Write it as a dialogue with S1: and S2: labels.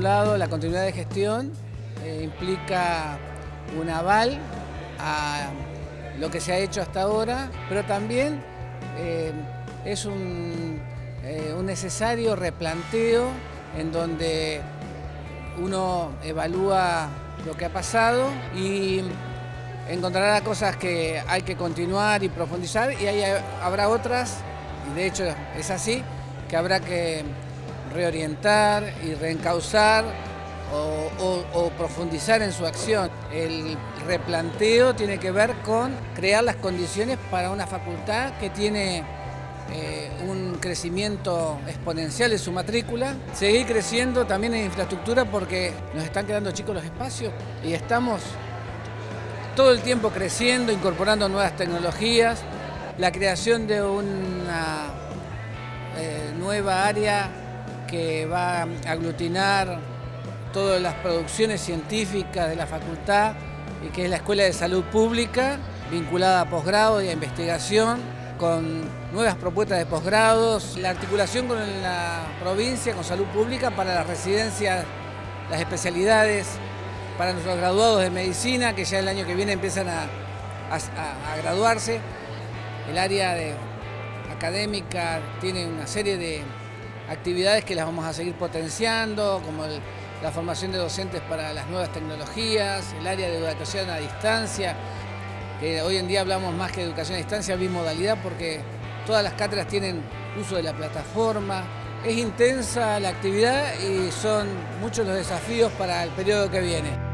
S1: la continuidad de gestión eh, implica un aval a lo que se ha hecho hasta ahora, pero también eh, es un, eh, un necesario replanteo en donde uno evalúa lo que ha pasado y encontrará cosas que hay que continuar y profundizar y hay, habrá otras, y de hecho es así, que habrá que reorientar y reencauzar o, profundizar en su acción. El replanteo tiene que ver con crear las condiciones para una facultad que tiene eh, un crecimiento exponencial de su matrícula, seguir creciendo también en infraestructura porque nos están quedando chicos los espacios y estamos todo el tiempo creciendo, incorporando nuevas tecnologías, la creación de una eh, nueva área que va a aglutinar todas las producciones científicas de la facultad y que es la Escuela de Salud Pública, vinculada a posgrado y a investigación, con nuevas propuestas de posgrados, la articulación con la provincia, con salud pública para las residencias, las especialidades, para nuestros graduados de medicina, que ya el año que viene empiezan a, graduarse. El área de académica tiene una serie de actividades que las vamos a seguir potenciando, como la formación de docentes para las nuevas tecnologías, el área de educación a distancia, que hoy en día hablamos más que educación a distancia, bimodalidad, porque todas las cátedras tienen uso de la plataforma. Es intensa la actividad y son muchos los desafíos para el periodo que viene.